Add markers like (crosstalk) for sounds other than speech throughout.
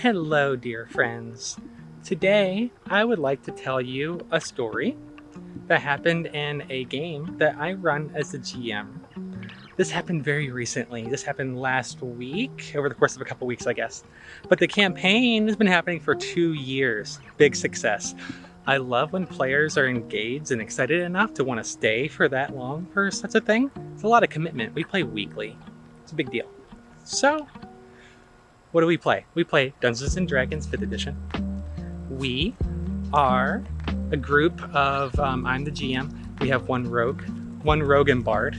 Hello, dear friends. Today, I would like to tell you a story that happened in a game that I run as the GM. This happened very recently. This happened last week, over the course of a couple weeks, I guess. But the campaign has been happening for two years. Big success. I love when players are engaged and excited enough to want to stay for that long for such a thing. It's a lot of commitment. We play weekly. It's a big deal. So, what do we play? We play Dungeons and Dragons 5th edition. We are a group of, um, I'm the GM. We have one rogue, one rogue and bard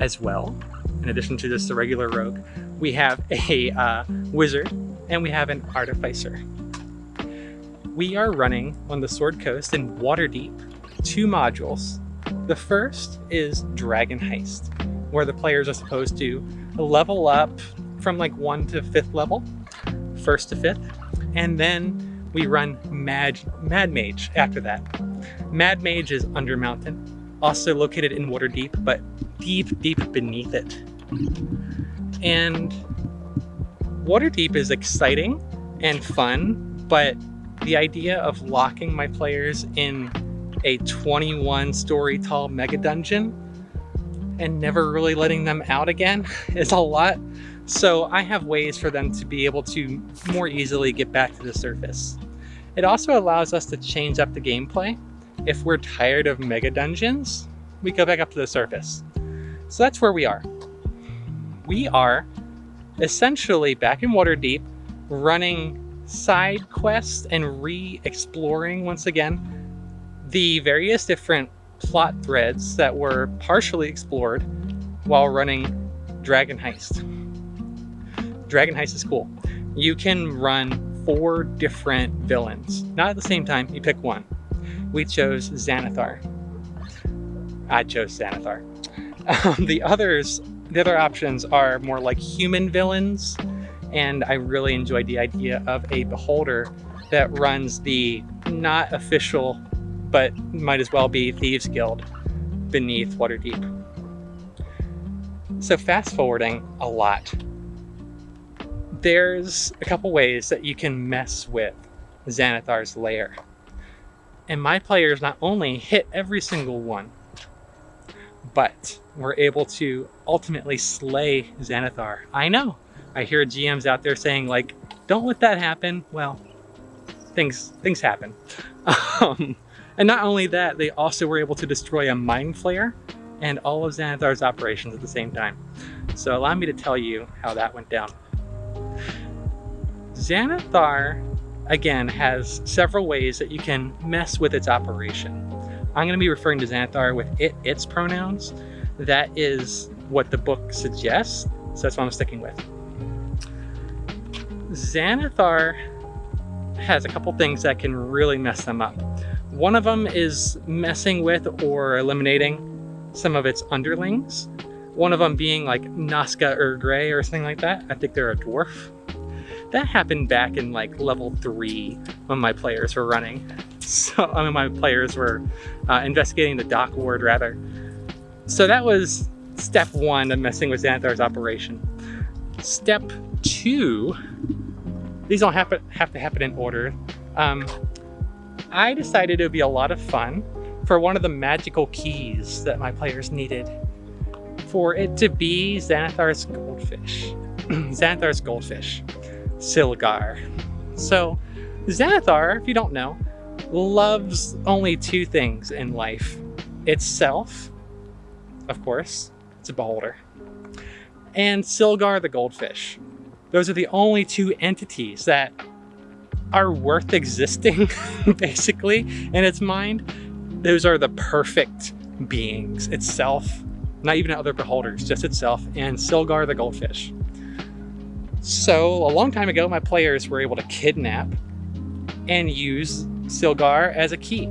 as well. In addition to just the regular rogue, we have a uh, wizard and we have an artificer. We are running on the Sword Coast in Waterdeep two modules. The first is Dragon Heist, where the players are supposed to level up from like one to fifth level, first to fifth, and then we run Mad, Mad Mage after that. Mad Mage is Undermountain, also located in Waterdeep, but deep, deep beneath it. And Waterdeep is exciting and fun, but the idea of locking my players in a 21 story tall mega dungeon and never really letting them out again (laughs) is a lot. So I have ways for them to be able to more easily get back to the surface. It also allows us to change up the gameplay. If we're tired of mega dungeons, we go back up to the surface. So that's where we are. We are essentially back in Waterdeep running side quests and re-exploring once again the various different plot threads that were partially explored while running Dragon Heist. Dragon Heist is cool. You can run four different villains. Not at the same time, you pick one. We chose Xanathar. I chose Xanathar. Um, the others, the other options are more like human villains, and I really enjoyed the idea of a beholder that runs the not official, but might as well be Thieves Guild beneath Waterdeep. So fast forwarding a lot. There's a couple ways that you can mess with Xanathar's lair. And my players not only hit every single one, but were able to ultimately slay Xanathar. I know, I hear GMs out there saying like, don't let that happen. Well, things things happen. (laughs) Um, and not only that, they also were able to destroy a mind flayer and all of Xanathar's operations at the same time. So allow me to tell you how that went down. Xanathar, again, has several ways that you can mess with its operation. I'm going to be referring to Xanathar with it, its pronouns. That is what the book suggests, so that's what I'm sticking with. Xanathar has a couple things that can really mess them up. One of them is messing with or eliminating some of its underlings. One of them being like Noska Ur'gray or something like that. I think they're a dwarf. That happened back in like level three when my players were running. (laughs) So, I mean, my players were uh, investigating the dock ward rather. So that was step one of messing with Xanathar's operation. Step two, these don't have to, have to happen in order. Um, I decided it would be a lot of fun for one of the magical keys that my players needed for it to be Xanathar's goldfish. (clears throat) Xanathar's goldfish, Silgar. So Xanathar, if you don't know, loves only two things in life. Itself, of course, it's a beholder, and Silgar the goldfish. Those are the only two entities that are worth existing, (laughs) basically, in its mind. Those are the perfect beings itself, not even other beholders, just itself, and Silgar the goldfish. So a long time ago, my players were able to kidnap and use Silgar as a key.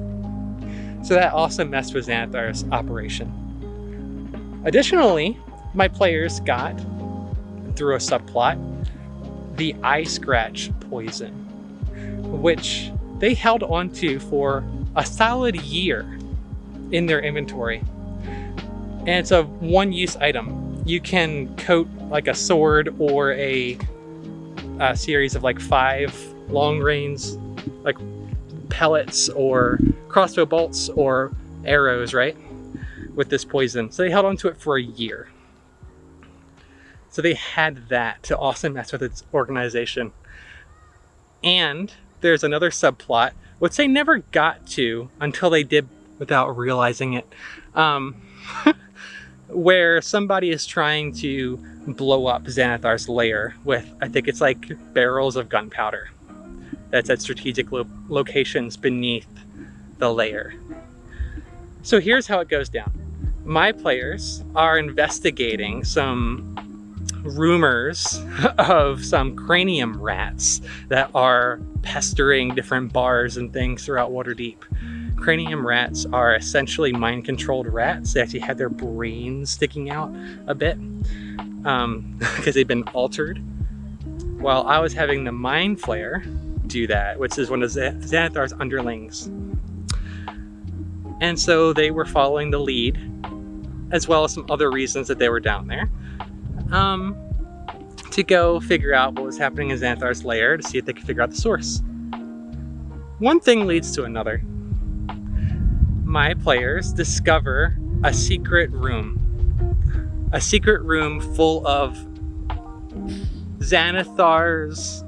So that also messed with Xanathar's operation. Additionally, my players got, through a subplot, the eye scratch poison, which they held onto for a solid year in their inventory. And it's a one use item. You can coat like a sword or a a series of like five long range, like pellets or crossbow bolts or arrows, right? With this poison. So they held on to it for a year. So they had that to also mess with its organization. And there's another subplot, which they never got to until they did without realizing it, um, (laughs) where somebody is trying to blow up Xanathar's lair with, I think it's like barrels of gunpowder that's at strategic lo locations beneath the lair. So here's how it goes down. My players are investigating some rumors (laughs) of some cranium rats that are pestering different bars and things throughout Waterdeep. Cranium rats are essentially mind-controlled rats. They actually had their brains sticking out a bit because um, (laughs) they've been altered. While I was having the Mind Flayer do that, which is one of Xanathar's underlings. And so they were following the lead, as well as some other reasons that they were down there, um, to go figure out what was happening in Xanathar's lair to see if they could figure out the source. One thing leads to another. My players discover a secret room. A secret room full of Xanathar's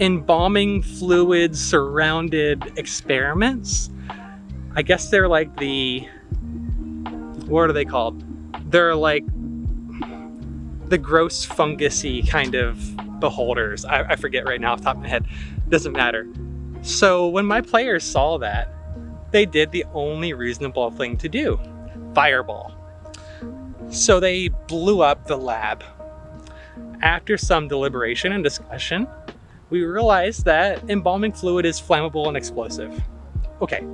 embalming fluid surrounded experiments. I guess they're like the, what are they called? They're like the gross fungusy kind of beholders. I, I forget right now off top of my head. Doesn't matter. So when my players saw that, they did the only reasonable thing to do. Fireball. So they blew up the lab. After some deliberation and discussion, we realized that embalming fluid is flammable and explosive. Okay.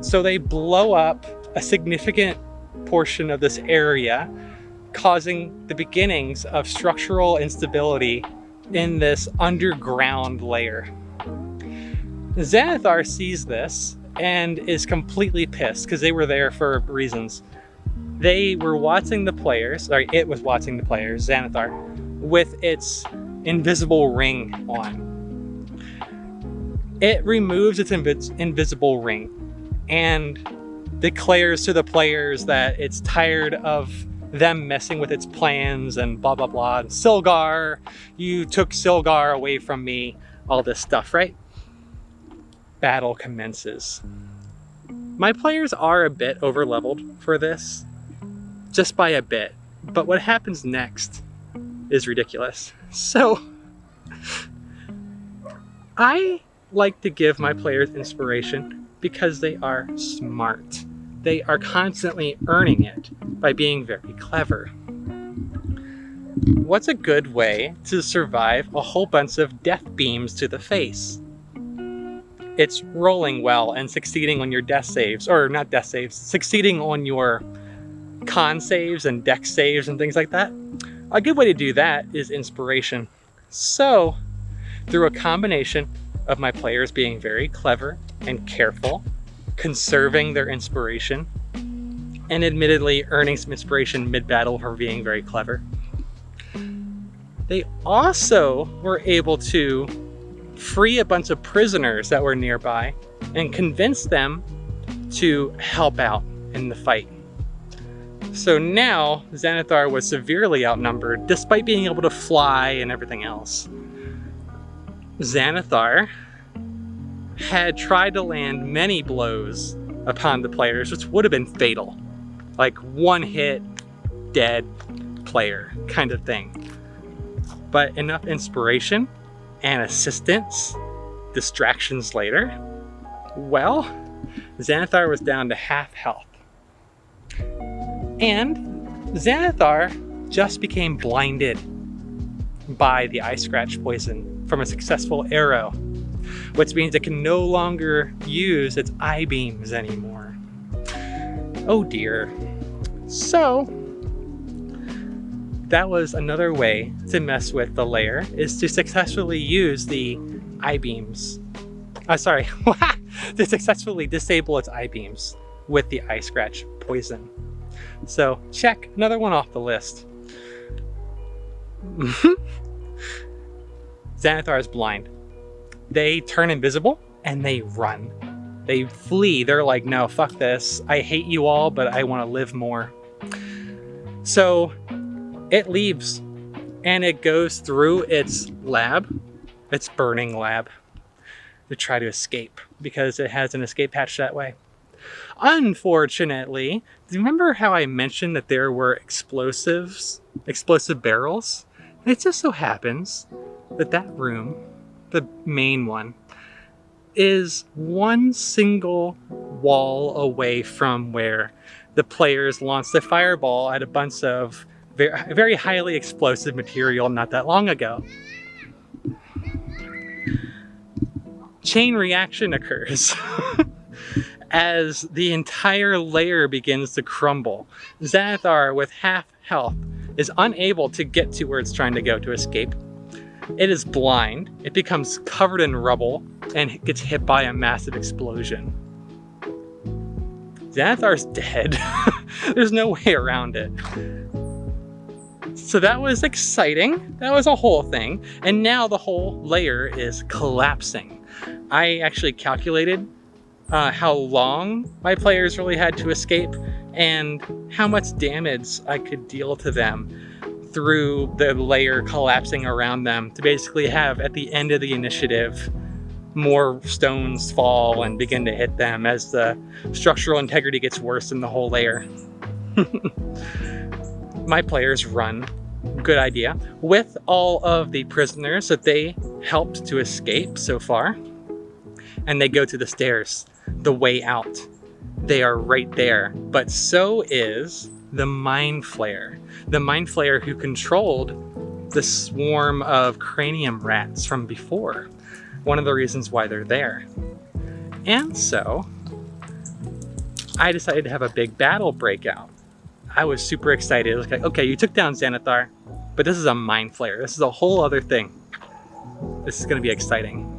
So they blow up a significant portion of this area, causing the beginnings of structural instability in this underground lair. Xanathar sees this and is completely pissed because they were there for reasons. They were watching the players, sorry, it was watching the players, Xanathar, with its invisible ring on. It removes its invis invisible ring and declares to the players that it's tired of them messing with its plans and blah blah blah. Silgar, you took Silgar away from me, all this stuff, right? Battle commences. My players are a bit over leveled for this, just by a bit, but what happens next is ridiculous. So, (laughs) I like to give my players inspiration because they are smart. They are constantly earning it by being very clever. What's a good way to survive a whole bunch of death beams to the face? It's rolling well and succeeding on your death saves, or not death saves, succeeding on your con saves and dex saves and things like that. A good way to do that is inspiration. So, through a combination of my players being very clever and careful, conserving their inspiration, and admittedly earning some inspiration mid-battle for being very clever, they also were able to free a bunch of prisoners that were nearby and convince them to help out in the fight. So now Xanathar was severely outnumbered despite being able to fly and everything else. Xanathar had tried to land many blows upon the players, which would have been fatal. Like one hit, dead player kind of thing. But enough inspiration and assistance, distractions later, well, Xanathar was down to half health. And Xanathar just became blinded by the eye scratch poison from a successful arrow, which means it can no longer use its eye beams anymore. Oh dear. So, that was another way to mess with the lair, is to successfully use the eye beams. Uh, sorry, (laughs) to successfully disable its eye beams with the eye scratch poison. So check, another one off the list. (laughs) Xanathar is blind. They turn invisible and they run. They flee. They're like, no, fuck this. I hate you all, but I want to live more. So it leaves and it goes through its lab, its burning lab, to try to escape because it has an escape hatch that way. Unfortunately, do you remember how I mentioned that there were explosives, explosive barrels? It just so happens that that room, the main one, is one single wall away from where the players launched the fireball at a bunch of very, highly explosive material not that long ago. Chain reaction occurs. (laughs) as the entire lair begins to crumble. Xanathar, with half health, is unable to get to where it's trying to go to escape. It is blind, it becomes covered in rubble, and gets hit by a massive explosion. Xanathar's dead. (laughs) There's no way around it. So that was exciting. That was a whole thing. And now the whole lair is collapsing. I actually calculated uh, how long my players really had to escape and how much damage I could deal to them through the lair collapsing around them to basically have at the end of the initiative more stones fall and begin to hit them as the structural integrity gets worse in the whole lair. (laughs) my players run, good idea, with all of the prisoners that they helped to escape so far. And they go to the stairs the way out. They are right there, but so is the Mind Flayer. The Mind Flayer who controlled the swarm of cranium rats from before. One of the reasons why they're there. And so, I decided to have a big battle breakout. I was super excited. like, okay, you took down Xanathar, but this is a Mind Flayer. This is a whole other thing. This is gonna be exciting.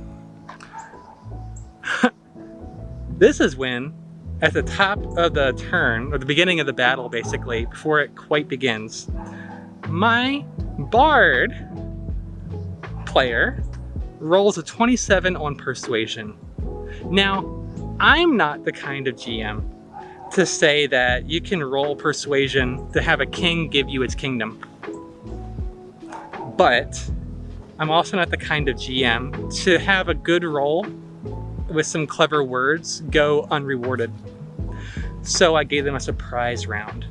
(laughs) This is when, at the top of the turn, or the beginning of the battle basically, before it quite begins, my Bard player rolls a 27 on Persuasion. Now, I'm not the kind of GM to say that you can roll Persuasion to have a king give you its kingdom. But I'm also not the kind of GM to have a good roll with some clever words go unrewarded. So I gave them a surprise round.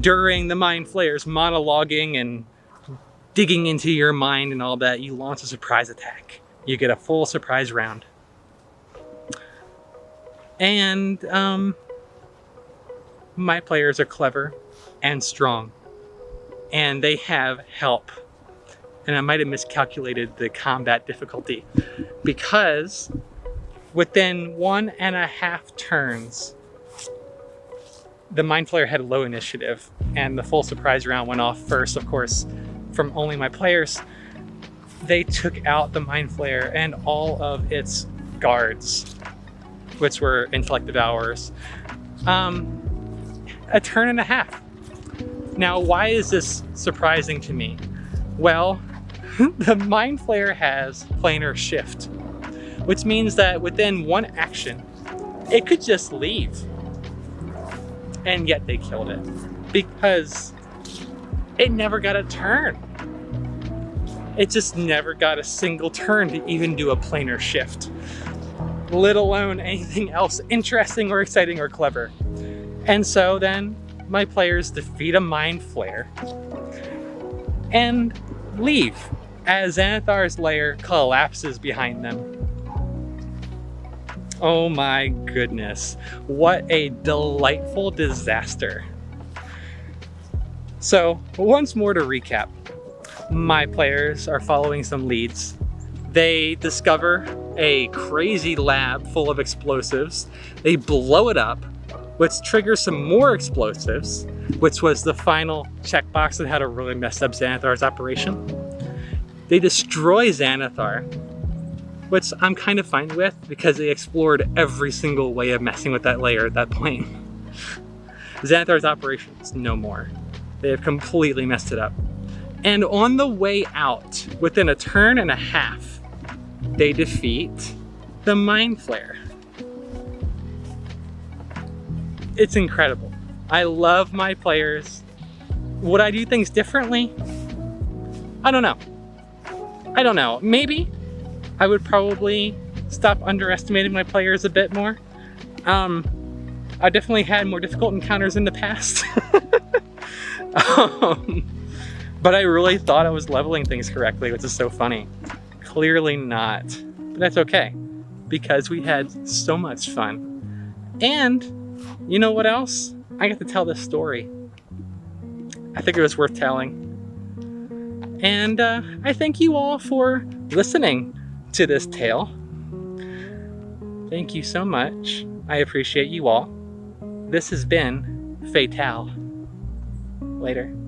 During the Mind Flayers monologuing and digging into your mind and all that, you launch a surprise attack. You get a full surprise round. And um, my players are clever and strong. And they have help. And I might have miscalculated the combat difficulty because Within one and a half turns, the Mind Flayer had low initiative, and the full surprise round went off first, of course, from only my players. They took out the Mind Flayer and all of its guards, which were Intellect Devourers. Um, a turn and a half. Now, why is this surprising to me? Well, (laughs) the Mind Flayer has planar shift which means that within one action, it could just leave. And yet they killed it because it never got a turn. It just never got a single turn to even do a planar shift, let alone anything else interesting or exciting or clever. And so then my players defeat a Mind Flayer and leave as Xanathar's lair collapses behind them. Oh my goodness. What a delightful disaster. So once more to recap, my players are following some leads. They discover a crazy lab full of explosives. They blow it up, which triggers some more explosives, which was the final checkbox that had to really mess up Xanathar's operation. They destroy Xanathar, which I'm kind of fine with because they explored every single way of messing with that lair at that point. (laughs) Xanathar's operation is no more. They have completely messed it up. And on the way out, within a turn and a half, they defeat the Mind Flayer. It's incredible. I love my players. Would I do things differently? I don't know. I don't know. Maybe I would probably stop underestimating my players a bit more. Um, I definitely had more difficult encounters in the past. (laughs) um, but I really thought I was leveling things correctly, which is so funny. Clearly not. But that's okay, because we had so much fun. And you know what else? I got to tell this story. I think it was worth telling. And uh, I thank you all for listening to this tale. Thank you so much. I appreciate you all. This has been Fatal. Later.